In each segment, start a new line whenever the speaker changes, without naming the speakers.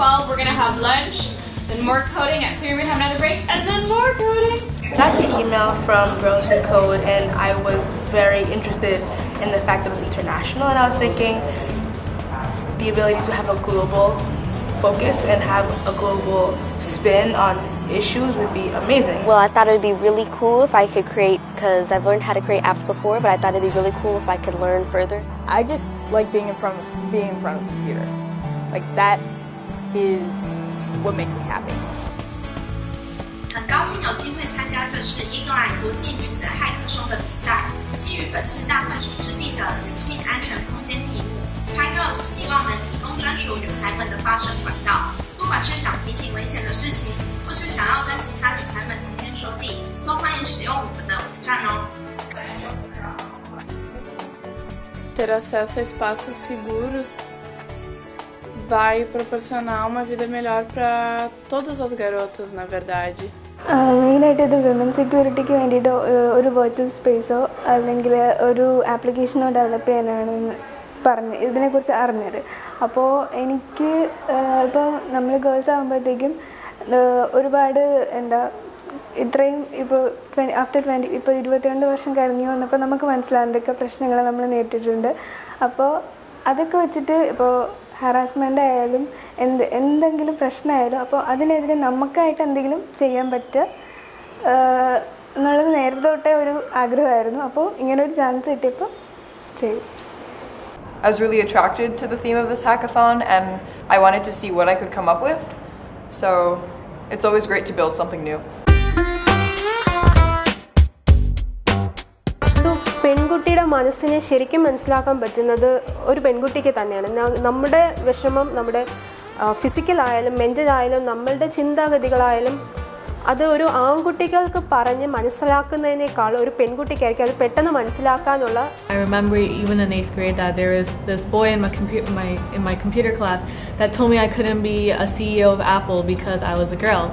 on lunch, then more coding at three, we're gonna have another break, and then more coding.
got the email from Girls Who Code and I was very interested in the fact that it was international and I was thinking the ability to have a global focus and have a global spin on issues would be amazing.
Well, I thought it would be really cool if I could create, because I've learned how to create apps before, but I thought it would be really cool if I could learn further.
I just like being in front of, being in front of the computer. Like that is what makes me happy.
很高兴有机会参加这次英格兰国际女子骇客松的比赛，基于本次大本书之地的女性安全空间题目 p y g i r l s 希望能提供专属女孩们的发声管道。不管是想提醒危险的事情，或是想要跟其他女孩们谈天说地，都欢迎使用我们的网站哦。
Ter acesso a espaços seguros vai proporcionar uma vida melhor para todas as garotas, na verdade.
മെയിനായിട്ട് ഇത് വിമൻ സെക്യൂരിറ്റിക്ക് വേണ്ടിയിട്ട് ഒരു വെർച്വൽ സ്പേസോ അല്ലെങ്കിൽ ഒരു ആപ്ലിക്കേഷനോ ഡെവലപ്പ് ചെയ്യാനാണ് പറഞ്ഞ് ഇതിനെക്കുറിച്ച് അറിഞ്ഞത് അപ്പോൾ എനിക്ക് ഇപ്പോൾ നമ്മൾ ഗേൾസ് ആകുമ്പോഴത്തേക്കും ഒരുപാട് എന്താ ഇത്രയും ഇപ്പോൾ ട്വന്റി ആഫ്റ്റർ ട്വന്റി ഇപ്പോൾ ഇരുപത്തിരണ്ട് വർഷം കഴിഞ്ഞു വന്നപ്പോൾ നമുക്ക് മനസ്സിലാകുന്നതൊക്കെ പ്രശ്നങ്ങൾ നമ്മൾ നേരിട്ടിട്ടുണ്ട് അപ്പോൾ അതൊക്കെ വെച്ചിട്ട് ഇപ്പോൾ ഹറാസ്മെൻ്റ് ആയാലും എന്ത് എന്തെങ്കിലും പ്രശ്നമായാലും അപ്പോൾ അതിനെതിരെ നമുക്കായിട്ട് എന്തെങ്കിലും ചെയ്യാൻ പറ്റുക എന്നുള്ളത് നേരത്തെ തൊട്ടേ ഒരു ആഗ്രഹമായിരുന്നു അപ്പോൾ ഇങ്ങനെ ഒരു ചാൻസ് കിട്ടിയപ്പോൾ ചെയ്തു
I was really attracted to the theme of this hackathon and I wanted to see what I could come up with. So it's always great to build something new.
മനസ്സിനെ ശരിക്കും മനസ്സിലാക്കാൻ പറ്റുന്നത് ഒരു പെൺകുട്ടിക്ക് തന്നെയാണ്. നമ്മുടെ വിഷമം നമ്മുടെ ഫിസിക്കലായാലും മെന്റലായാലും നമ്മളുടെ ചിന്താഗതികളായാലും അത് ഒരു ആൺകുട്ടികൾക്ക് പറഞ്ഞ് മനസ്സിലാക്കുന്നതിനേക്കാൾ ഒരു പെൺകുട്ടിക്കായിരിക്കും അത് പെട്ടെന്ന് മനസ്സിലാക്കാനുള്ള
class B CEO of Apple because I was a girl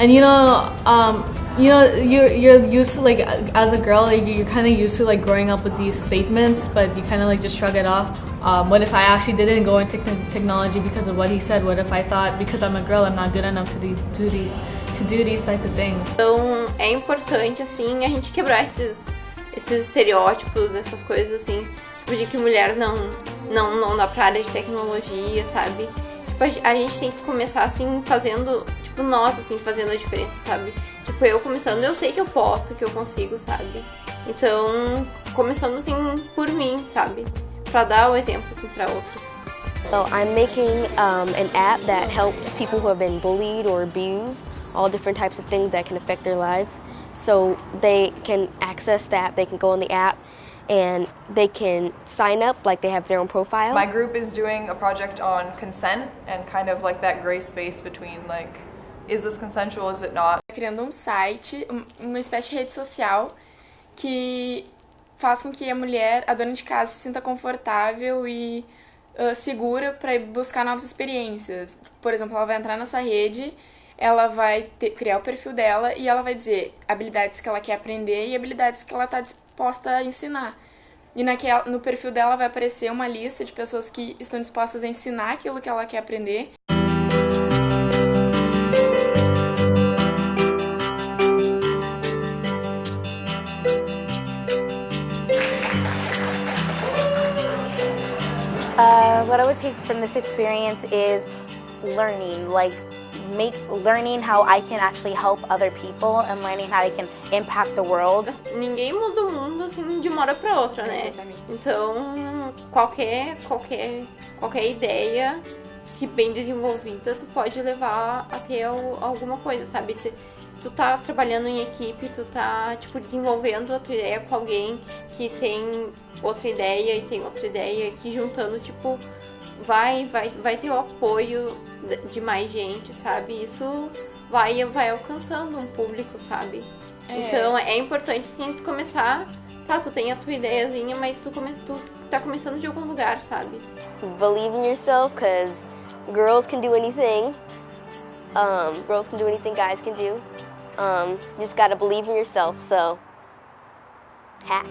And you know, um, you know, you're you're used to like as a girl, like, you're kind of used to like growing up with these statements, but you kind of like just shrug it off. Um, what if I actually didn't go into technology because of what he said? What if I thought because I'm a girl, I'm not good enough to these to these to do these type of things?
Então é importante assim a gente quebrar esses esses estereótipos, essas coisas assim, tipo de que mulher não não não dá pra área de tecnologia, sabe? Tipo, a gente tem que começar assim fazendo tipo nós assim fazendo a diferença, sabe? Tipo, eu começando, eu sei que eu posso, que eu consigo, sabe? Então, começando assim por mim, sabe? Pra dar o exemplo assim para outros.
So I'm making um, an app that helps people who have been bullied or abused, all different types of things that can affect their lives. So they can access the app, they can go on the app, and they can sign up like they have their own profile.
My group is doing a project on consent and kind of like that gray space between like is this consensual, is it not?
Criando um site, uma espécie de rede social que faz com que a mulher, a dona de casa, se sinta confortável e uh, segura para buscar novas experiências. Por exemplo, ela vai entrar nessa rede, ela vai ter, criar o perfil dela e ela vai dizer habilidades que ela quer aprender e habilidades que ela está disposta a ensinar. E naquela, no perfil dela vai aparecer uma lista de pessoas que estão dispostas a ensinar aquilo que ela quer aprender.
What I would take from this experience is learning, like make learning how I can actually help other people and learning how I can impact the world.
Ninguém muda o mundo assim de uma hora para outra, né? Então, qualquer qualquer qualquer ideia que bem desenvolvida, tu pode levar a ter alguma coisa, sabe? Tu tá trabalhando em equipe, tu tá, tipo, desenvolvendo a tua ideia com alguém que tem outra ideia e tem outra ideia, que juntando, tipo, vai, vai, vai ter o apoio de mais gente, sabe? Isso vai, vai alcançando um público, sabe? É. Então é importante, assim, tu começar. Tá, tu tem a tua ideiazinha, mas tu, come, tu tá começando de algum lugar, sabe?
Believe in yourself, because girls can do anything. Um, girls can do anything guys can do. Um, you just gotta believe in yourself, so hack.